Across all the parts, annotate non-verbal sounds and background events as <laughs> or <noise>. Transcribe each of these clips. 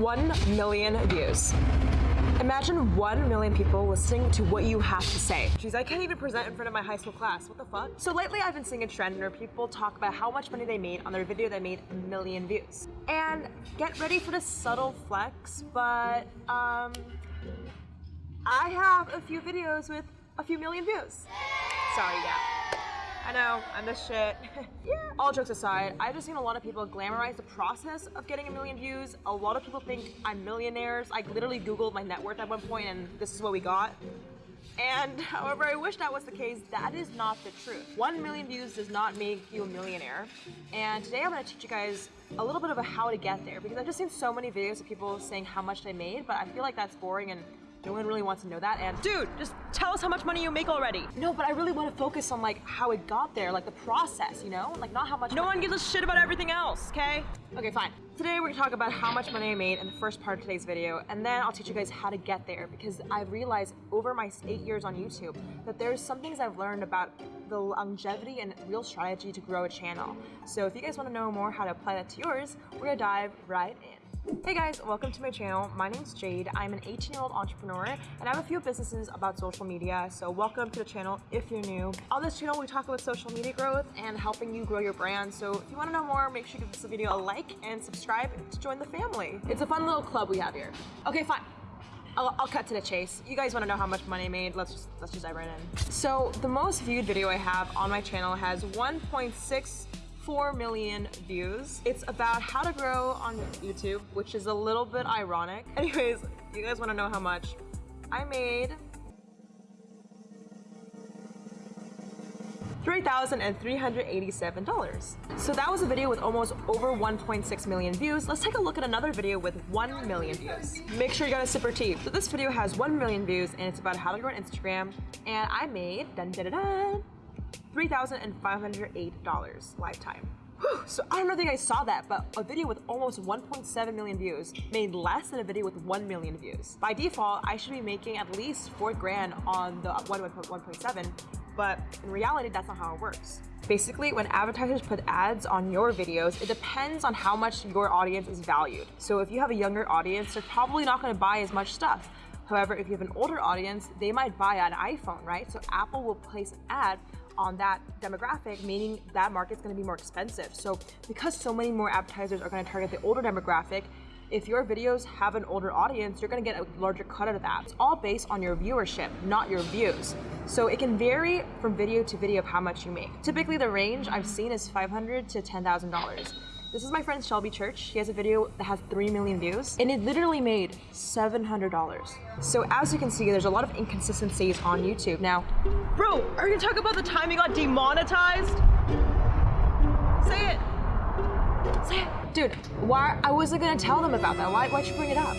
1 million views. Imagine 1 million people listening to what you have to say. Jeez, I can't even present in front of my high school class. What the fuck? So lately I've been seeing a trend where people talk about how much money they made on their video that made a million views. And get ready for the subtle flex, but um, I have a few videos with a few million views. Sorry, yeah. I know, I'm the shit. <laughs> yeah. All jokes aside, I've just seen a lot of people glamorize the process of getting a million views. A lot of people think I'm millionaires. I literally Googled my net worth at one point and this is what we got. And <laughs> however I wish that was the case, that is not the truth. One million views does not make you a millionaire. And today I'm gonna teach you guys a little bit of a how to get there because I've just seen so many videos of people saying how much they made, but I feel like that's boring and no one really wants to know that. And dude, just tell us how much money you make already. No, but I really want to focus on like how it got there, like the process, you know? Like not how much- No one gives a shit about everything else, okay? Okay, fine. Today we're gonna talk about how much money I made in the first part of today's video, and then I'll teach you guys how to get there because I've realized over my eight years on YouTube that there's some things I've learned about the longevity and real strategy to grow a channel. So if you guys wanna know more how to apply that to yours, we're gonna dive right in. Hey guys, welcome to my channel. My name's Jade. I'm an 18 year old entrepreneur and I have a few businesses about social media. So welcome to the channel if you're new. On this channel, we talk about social media growth and helping you grow your brand. So if you want to know more, make sure you give this video a like and subscribe to join the family. It's a fun little club we have here. Okay, fine. I'll, I'll, cut to the chase. You guys want to know how much money I made? Let's just let's just dive right in. So the most viewed video I have on my channel has 1.6 4 million views. It's about how to grow on YouTube, which is a little bit ironic. <laughs> Anyways, you guys wanna know how much? I made $3,387. So that was a video with almost over 1.6 million views. Let's take a look at another video with 1 million views. Make sure you got a sip or tea. So this video has 1 million views and it's about how to grow on Instagram. And I made, dun dun dun dun, $3,508 lifetime. So I don't know if you guys saw that, but a video with almost 1.7 million views made less than a video with 1 million views. By default, I should be making at least 4 grand on the 1.7, but in reality, that's not how it works. Basically, when advertisers put ads on your videos, it depends on how much your audience is valued. So if you have a younger audience, they're probably not gonna buy as much stuff. However, if you have an older audience, they might buy an iPhone, right? So Apple will place an ad on that demographic, meaning that market's gonna be more expensive. So because so many more advertisers are gonna target the older demographic, if your videos have an older audience, you're gonna get a larger cut out of that. It's all based on your viewership, not your views. So it can vary from video to video of how much you make. Typically the range I've seen is 500 to $10,000. This is my friend Shelby Church. She has a video that has 3 million views and it literally made $700. So as you can see, there's a lot of inconsistencies on YouTube. Now, bro, are you gonna talk about the time you got demonetized? Say it. Say it. Dude, why, I wasn't gonna tell them about that. Why, why'd you bring it up?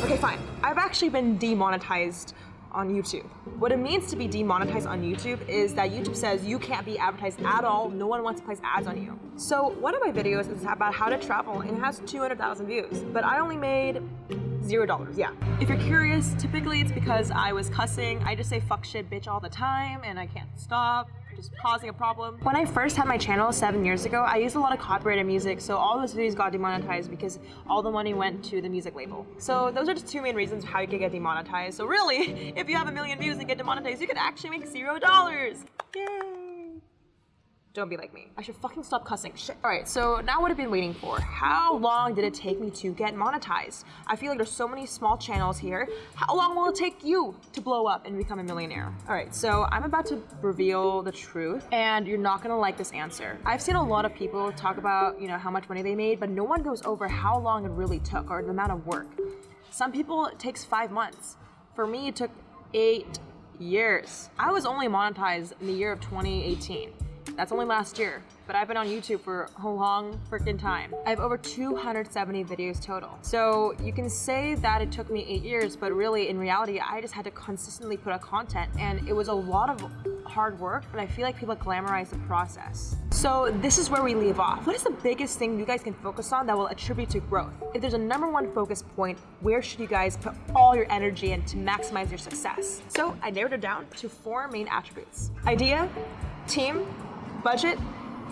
<sighs> okay, fine. I've actually been demonetized on YouTube. What it means to be demonetized on YouTube is that YouTube says you can't be advertised at all, no one wants to place ads on you. So one of my videos is about how to travel and it has 200,000 views, but I only made zero dollars, yeah. If you're curious, typically it's because I was cussing. I just say fuck shit bitch all the time and I can't stop just causing a problem. When I first had my channel seven years ago, I used a lot of copyrighted music, so all those videos got demonetized because all the money went to the music label. So those are just two main reasons how you could get demonetized. So really, <laughs> if you have a million views and get demonetized, you could actually make zero dollars. Yay! Don't be like me. I should fucking stop cussing. Shit. All right, so now what I've been waiting for. How long did it take me to get monetized? I feel like there's so many small channels here. How long will it take you to blow up and become a millionaire? All right, so I'm about to reveal the truth and you're not gonna like this answer. I've seen a lot of people talk about, you know, how much money they made, but no one goes over how long it really took or the amount of work. Some people, it takes five months. For me, it took eight years. I was only monetized in the year of 2018. That's only last year, but I've been on YouTube for a long freaking time. I have over 270 videos total. So you can say that it took me eight years, but really in reality, I just had to consistently put out content and it was a lot of hard work, but I feel like people glamorize the process. So this is where we leave off. What is the biggest thing you guys can focus on that will attribute to growth? If there's a number one focus point, where should you guys put all your energy in to maximize your success? So I narrowed it down to four main attributes. Idea, team, budget,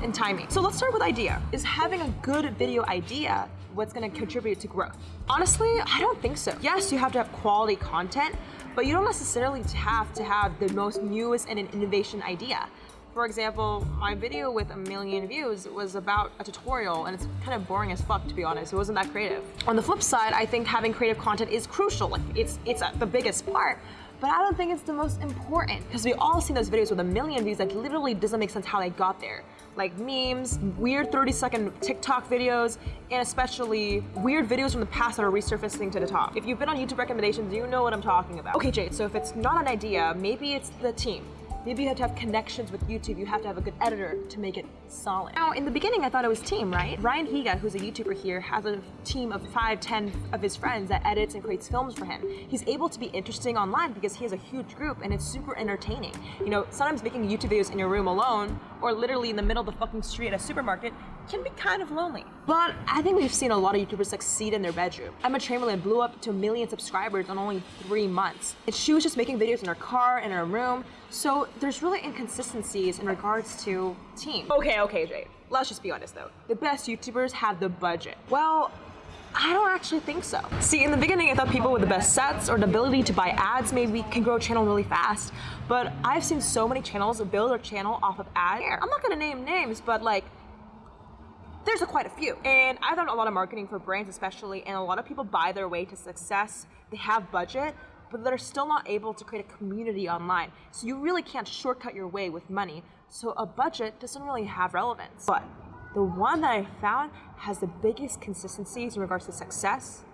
and timing. So let's start with idea. Is having a good video idea what's gonna contribute to growth? Honestly, I don't think so. Yes, you have to have quality content, but you don't necessarily have to have the most newest and an innovation idea. For example, my video with a million views was about a tutorial and it's kind of boring as fuck to be honest. It wasn't that creative. On the flip side, I think having creative content is crucial. Like it's it's the biggest part but I don't think it's the most important because we all seen those videos with a million views that literally doesn't make sense how they got there. Like memes, weird 30 second TikTok videos, and especially weird videos from the past that are resurfacing to the top. If you've been on YouTube recommendations, you know what I'm talking about. Okay, Jade, so if it's not an idea, maybe it's the team. Maybe you have to have connections with YouTube. You have to have a good editor to make it solid. Now, in the beginning, I thought it was team, right? Ryan Higa, who's a YouTuber here, has a team of five, ten of his friends that edits and creates films for him. He's able to be interesting online because he has a huge group and it's super entertaining. You know, sometimes making YouTube videos in your room alone or literally in the middle of the fucking street at a supermarket can be kind of lonely. But I think we've seen a lot of YouTubers succeed in their bedroom. Emma Chamberlain blew up to a million subscribers in only three months. And she was just making videos in her car, in her room, so there's really inconsistencies in regards to team. Okay, okay, Jay. Let's just be honest though. The best YouTubers have the budget. Well, I don't actually think so. See, in the beginning, I thought people with the best sets or the ability to buy ads maybe can grow a channel really fast. But I've seen so many channels build their channel off of ads. I'm not gonna name names, but like, there's a quite a few. And I've done a lot of marketing for brands especially, and a lot of people buy their way to success. They have budget, but they're still not able to create a community online. So you really can't shortcut your way with money. So a budget doesn't really have relevance. But the one that I found has the biggest consistencies in regards to success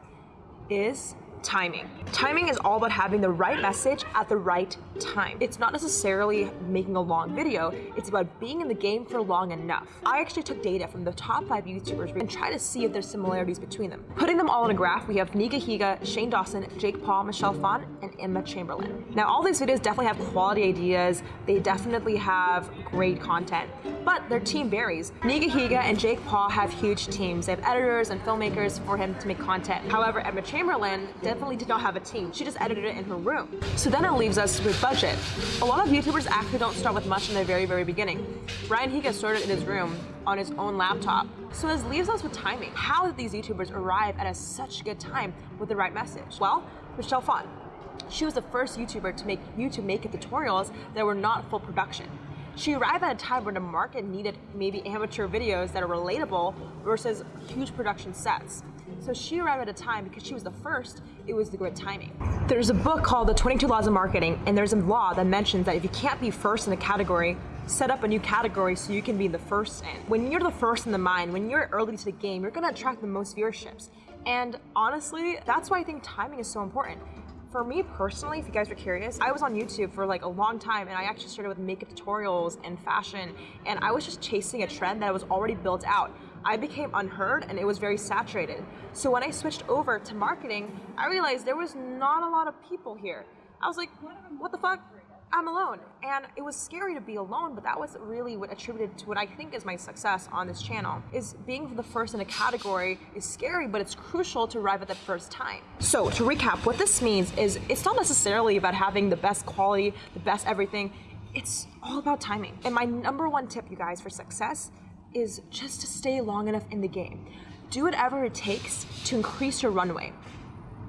is timing. Timing is all about having the right message at the right time. It's not necessarily making a long video, it's about being in the game for long enough. I actually took data from the top five YouTubers and tried to see if there's similarities between them. Putting them all in a graph, we have Niga Higa, Shane Dawson, Jake Paul, Michelle Phan, and Emma Chamberlain. Now all these videos definitely have quality ideas, they definitely have great content, but their team varies. Niga Higa and Jake Paul have huge teams. They have editors and filmmakers for him to make content. However, Emma Chamberlain definitely did not have a team. She just edited it in her room. So then it leaves us with budget. A lot of YouTubers actually don't start with much in the very, very beginning. Ryan Higa started in his room on his own laptop. So this leaves us with timing. How did these YouTubers arrive at a such good time with the right message? Well, Michelle Phan. She was the first YouTuber to make YouTube makeup tutorials that were not full production. She arrived at a time when the market needed maybe amateur videos that are relatable versus huge production sets. So she arrived at a time because she was the first, it was the good timing. There's a book called The 22 Laws of Marketing, and there's a law that mentions that if you can't be first in a category, set up a new category so you can be the first in. When you're the first in the mind, when you're early to the game, you're gonna attract the most viewerships. And honestly, that's why I think timing is so important. For me personally, if you guys are curious, I was on YouTube for like a long time and I actually started with makeup tutorials and fashion and I was just chasing a trend that was already built out. I became unheard and it was very saturated. So when I switched over to marketing, I realized there was not a lot of people here. I was like, what the fuck? I'm alone. And it was scary to be alone, but that was really what attributed to what I think is my success on this channel. Is being the first in a category is scary, but it's crucial to arrive at the first time. So to recap, what this means is it's not necessarily about having the best quality, the best everything. It's all about timing. And my number one tip, you guys, for success is just to stay long enough in the game. Do whatever it takes to increase your runway.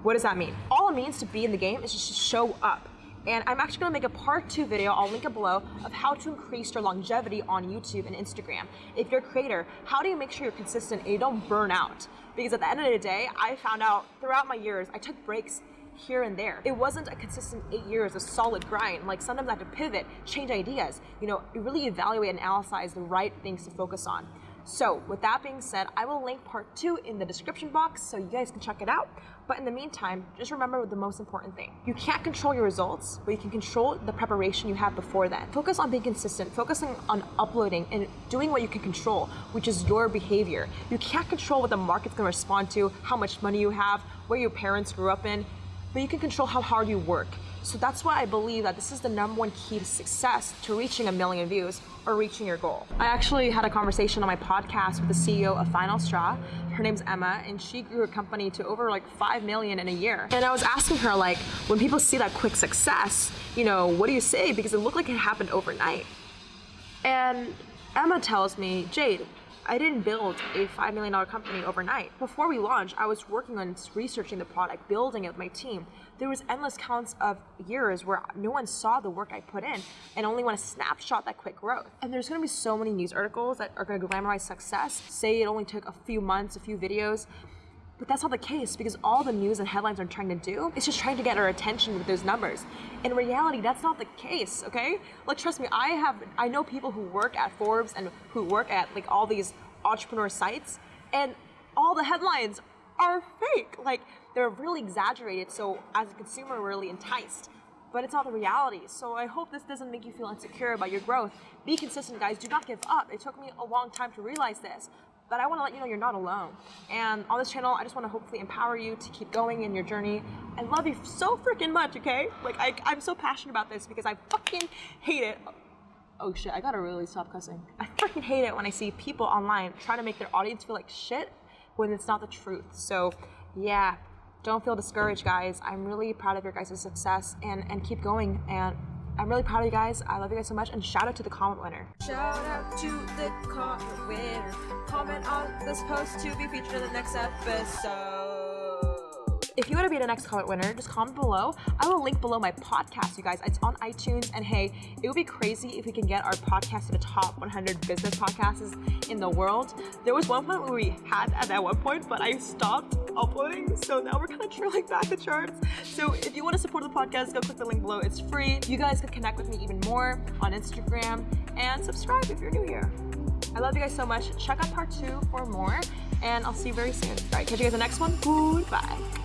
What does that mean? All it means to be in the game is just to show up. And I'm actually gonna make a part two video, I'll link it below, of how to increase your longevity on YouTube and Instagram. If you're a creator, how do you make sure you're consistent and you don't burn out? Because at the end of the day, I found out throughout my years, I took breaks here and there. It wasn't a consistent eight years, a solid grind. Like sometimes I have to pivot, change ideas, you know, really evaluate and analyze the right things to focus on. So with that being said, I will link part two in the description box so you guys can check it out. But in the meantime, just remember the most important thing. You can't control your results, but you can control the preparation you have before that. Focus on being consistent, focusing on uploading and doing what you can control, which is your behavior. You can't control what the market's gonna respond to, how much money you have, where your parents grew up in but you can control how hard you work. So that's why I believe that this is the number one key to success to reaching a million views or reaching your goal. I actually had a conversation on my podcast with the CEO of Final Straw. Her name's Emma, and she grew her company to over like 5 million in a year. And I was asking her, like, when people see that quick success, you know, what do you say? Because it looked like it happened overnight. And Emma tells me, Jade, I didn't build a $5 million company overnight. Before we launched, I was working on researching the product, building it with my team. There was endless counts of years where no one saw the work I put in and only want to snapshot that quick growth. And there's going to be so many news articles that are going to glamorize success, say it only took a few months, a few videos, but that's not the case because all the news and headlines are trying to do is just trying to get our attention with those numbers. In reality, that's not the case, okay? Like trust me, I have I know people who work at Forbes and who work at like all these entrepreneur sites and all the headlines are fake. Like they're really exaggerated so as a consumer we're really enticed. But it's not the reality. So I hope this doesn't make you feel insecure about your growth. Be consistent, guys. Do not give up. It took me a long time to realize this but I want to let you know you're not alone. And on this channel, I just want to hopefully empower you to keep going in your journey. I love you so freaking much, okay? Like, I, I'm so passionate about this because I fucking hate it. Oh shit, I gotta really stop cussing. I freaking hate it when I see people online try to make their audience feel like shit when it's not the truth. So, yeah, don't feel discouraged, guys. I'm really proud of your guys' success and, and keep going. And I'm really proud of you guys. I love you guys so much. And shout out to the comment winner. Shout out to the comment winner. Comment on this post to be featured in the next episode. If you want to be the next comment winner, just comment below. I will link below my podcast, you guys. It's on iTunes. And hey, it would be crazy if we can get our podcast to the top 100 business podcasts in the world. There was one point where we had at that one point, but I stopped uploading. So now we're kind of trailing <laughs> back the charts. So if you want to support the podcast, go click the link below. It's free. You guys can connect with me even more on Instagram and subscribe if you're new here. I love you guys so much. Check out part two for more, and I'll see you very soon. All right, catch you guys in the next one. Goodbye.